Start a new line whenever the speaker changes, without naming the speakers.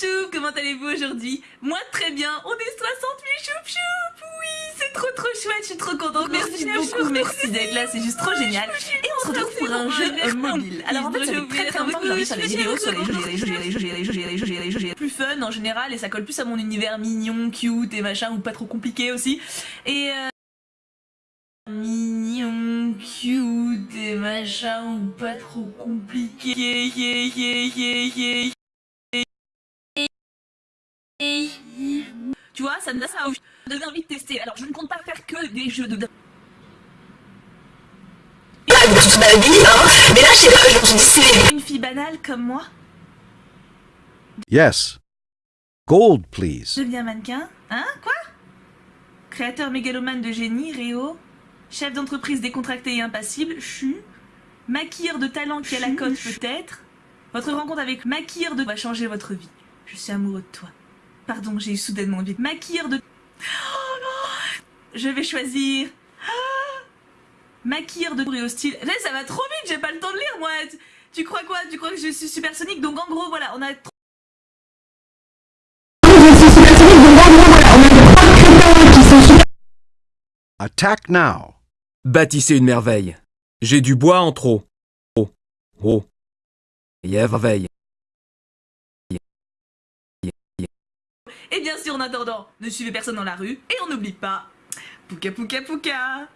choup comment allez-vous aujourd'hui Moi très bien, on est 60 000 choup choup Oui, c'est trop trop chouette, je suis trop contente. Merci beaucoup, merci d'être là, c'est juste trop génial. Et on se retrouve pour un jeu mobile. Alors en fait, ça fait très très longtemps que de faire des vidéos sur les jeux, les jeux, les jeux, les jeux, les jeux, les jeux, les jeux, plus fun en général et ça colle plus à mon univers mignon, cute et machin ou pas trop compliqué aussi. Et mignon, cute et machin ou pas trop compliqué. Tu vois, ça me donne ça envie de tester. Alors, je ne compte pas faire que des jeux de...
toute ma vie, hein. Mais là, je sais pas, je me suis dit, c'est...
Une fille banale comme moi
Yes. Gold, please.
Deviens mannequin Hein Quoi? Créateur mégalomane de génie, Réo. Chef d'entreprise décontracté et impassible, Chu. Maquilleur de talent qui a la cote peut-être. Votre rencontre avec maquilleur de... va changer votre vie. Je suis amoureux de toi. Pardon, j'ai eu soudainement envie. Maquilleur de... Oh non Je vais choisir... Ah Maquilleur de bruit hostile. Là, ça va trop vite, j'ai pas le temps de lire, moi. Tu crois quoi? Tu crois que je suis supersonique? Donc en gros, voilà, on a...
Attack now.
Bâtissez une merveille. J'ai du bois en trop. Oh, oh. Merveille.
Et bien sûr, en attendant, ne suivez personne dans la rue et on n'oublie pas... Pouka pouka pouka